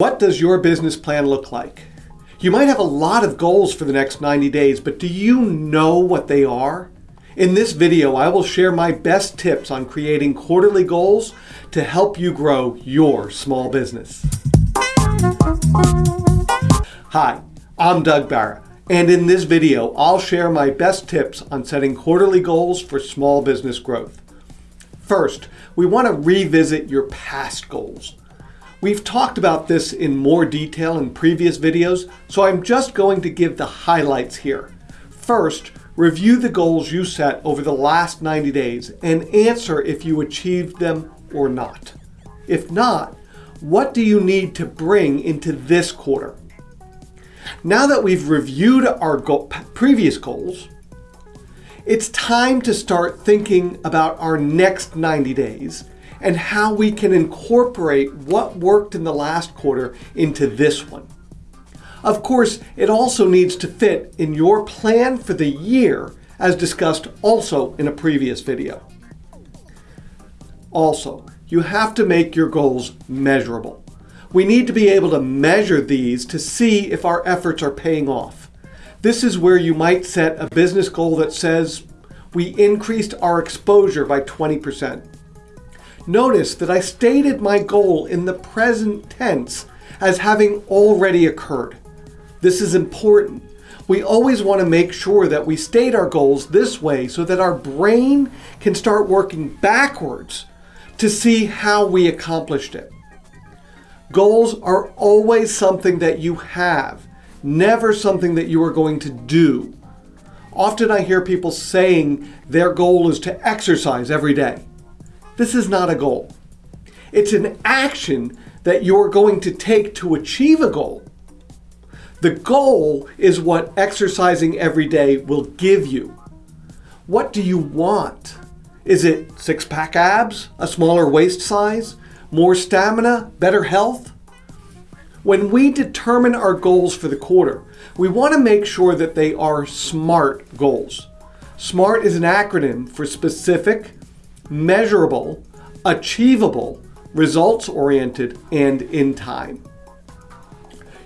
What does your business plan look like? You might have a lot of goals for the next 90 days, but do you know what they are? In this video, I will share my best tips on creating quarterly goals to help you grow your small business. Hi, I'm Doug Barra, and in this video, I'll share my best tips on setting quarterly goals for small business growth. First, we want to revisit your past goals. We've talked about this in more detail in previous videos, so I'm just going to give the highlights here. First, review the goals you set over the last 90 days and answer if you achieved them or not. If not, what do you need to bring into this quarter? Now that we've reviewed our go previous goals, it's time to start thinking about our next 90 days and how we can incorporate what worked in the last quarter into this one. Of course, it also needs to fit in your plan for the year as discussed also in a previous video. Also, you have to make your goals measurable. We need to be able to measure these to see if our efforts are paying off. This is where you might set a business goal that says, we increased our exposure by 20%. Notice that I stated my goal in the present tense as having already occurred. This is important. We always want to make sure that we state our goals this way so that our brain can start working backwards to see how we accomplished it. Goals are always something that you have, never something that you are going to do. Often I hear people saying their goal is to exercise every day. This is not a goal. It's an action that you're going to take to achieve a goal. The goal is what exercising every day will give you. What do you want? Is it six-pack abs, a smaller waist size, more stamina, better health? When we determine our goals for the quarter, we want to make sure that they are SMART goals. SMART is an acronym for specific, measurable, achievable, results-oriented, and in time.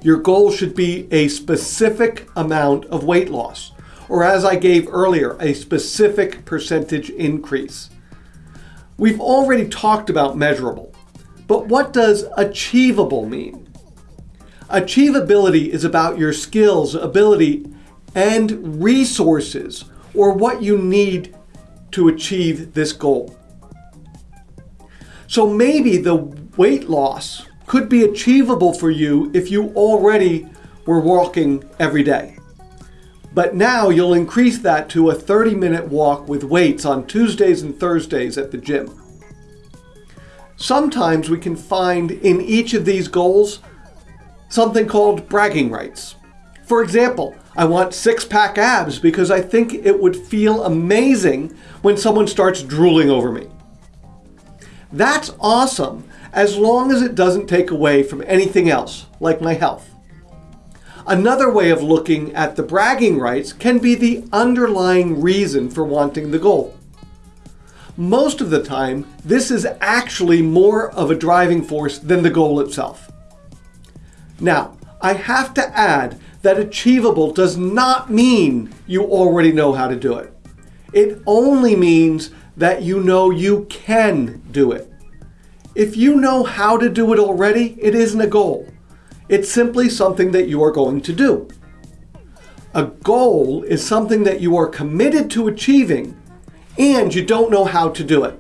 Your goal should be a specific amount of weight loss, or as I gave earlier, a specific percentage increase. We've already talked about measurable, but what does achievable mean? Achievability is about your skills, ability, and resources, or what you need to achieve this goal. So maybe the weight loss could be achievable for you if you already were walking every day. But now you'll increase that to a 30 minute walk with weights on Tuesdays and Thursdays at the gym. Sometimes we can find in each of these goals something called bragging rights. For example, I want six pack abs because I think it would feel amazing when someone starts drooling over me. That's awesome as long as it doesn't take away from anything else, like my health. Another way of looking at the bragging rights can be the underlying reason for wanting the goal. Most of the time, this is actually more of a driving force than the goal itself. Now, I have to add that achievable does not mean you already know how to do it. It only means that you know you can do it. If you know how to do it already, it isn't a goal. It's simply something that you are going to do. A goal is something that you are committed to achieving and you don't know how to do it.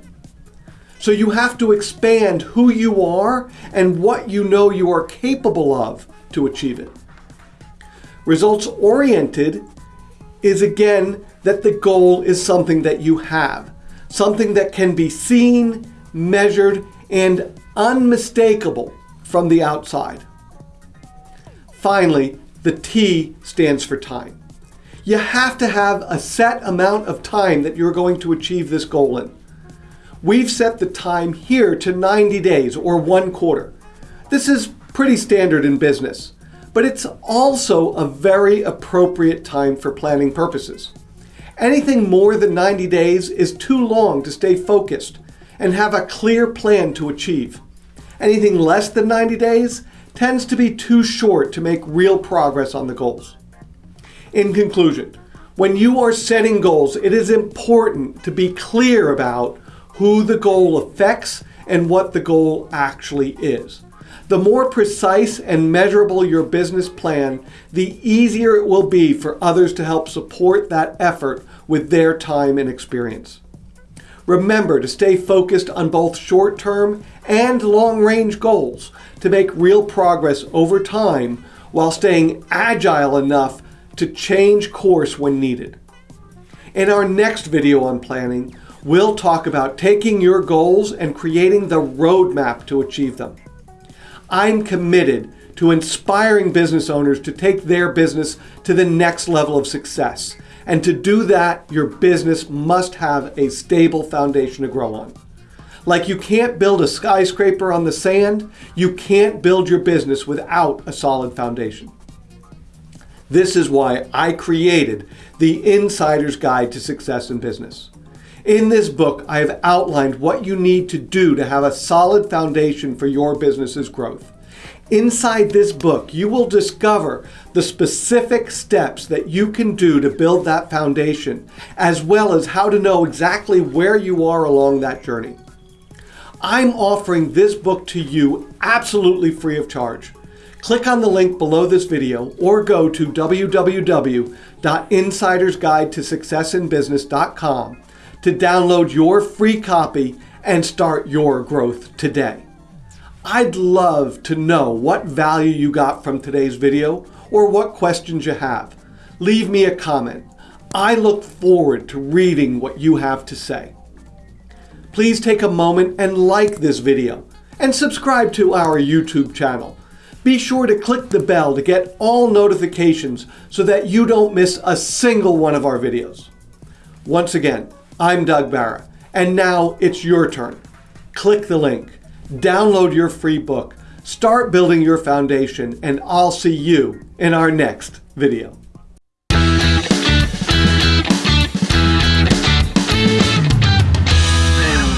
So you have to expand who you are and what you know you are capable of to achieve it. Results oriented is again that the goal is something that you have something that can be seen, measured, and unmistakable from the outside. Finally, the T stands for time. You have to have a set amount of time that you're going to achieve this goal in. We've set the time here to 90 days or one quarter. This is pretty standard in business, but it's also a very appropriate time for planning purposes. Anything more than 90 days is too long to stay focused and have a clear plan to achieve. Anything less than 90 days tends to be too short to make real progress on the goals. In conclusion, when you are setting goals, it is important to be clear about who the goal affects and what the goal actually is. The more precise and measurable your business plan, the easier it will be for others to help support that effort with their time and experience. Remember to stay focused on both short-term and long-range goals to make real progress over time while staying agile enough to change course when needed. In our next video on planning, we'll talk about taking your goals and creating the roadmap to achieve them. I'm committed to inspiring business owners to take their business to the next level of success. And to do that, your business must have a stable foundation to grow on. Like you can't build a skyscraper on the sand, you can't build your business without a solid foundation. This is why I created the Insider's Guide to Success in Business. In this book, I have outlined what you need to do to have a solid foundation for your business's growth. Inside this book, you will discover the specific steps that you can do to build that foundation, as well as how to know exactly where you are along that journey. I'm offering this book to you absolutely free of charge. Click on the link below this video or go to www.insidersguidetosuccessinbusiness.com to download your free copy and start your growth today. I'd love to know what value you got from today's video or what questions you have. Leave me a comment. I look forward to reading what you have to say. Please take a moment and like this video and subscribe to our YouTube channel. Be sure to click the bell to get all notifications so that you don't miss a single one of our videos. Once again, I'm Doug Barra, and now it's your turn. Click the link, download your free book, start building your foundation, and I'll see you in our next video.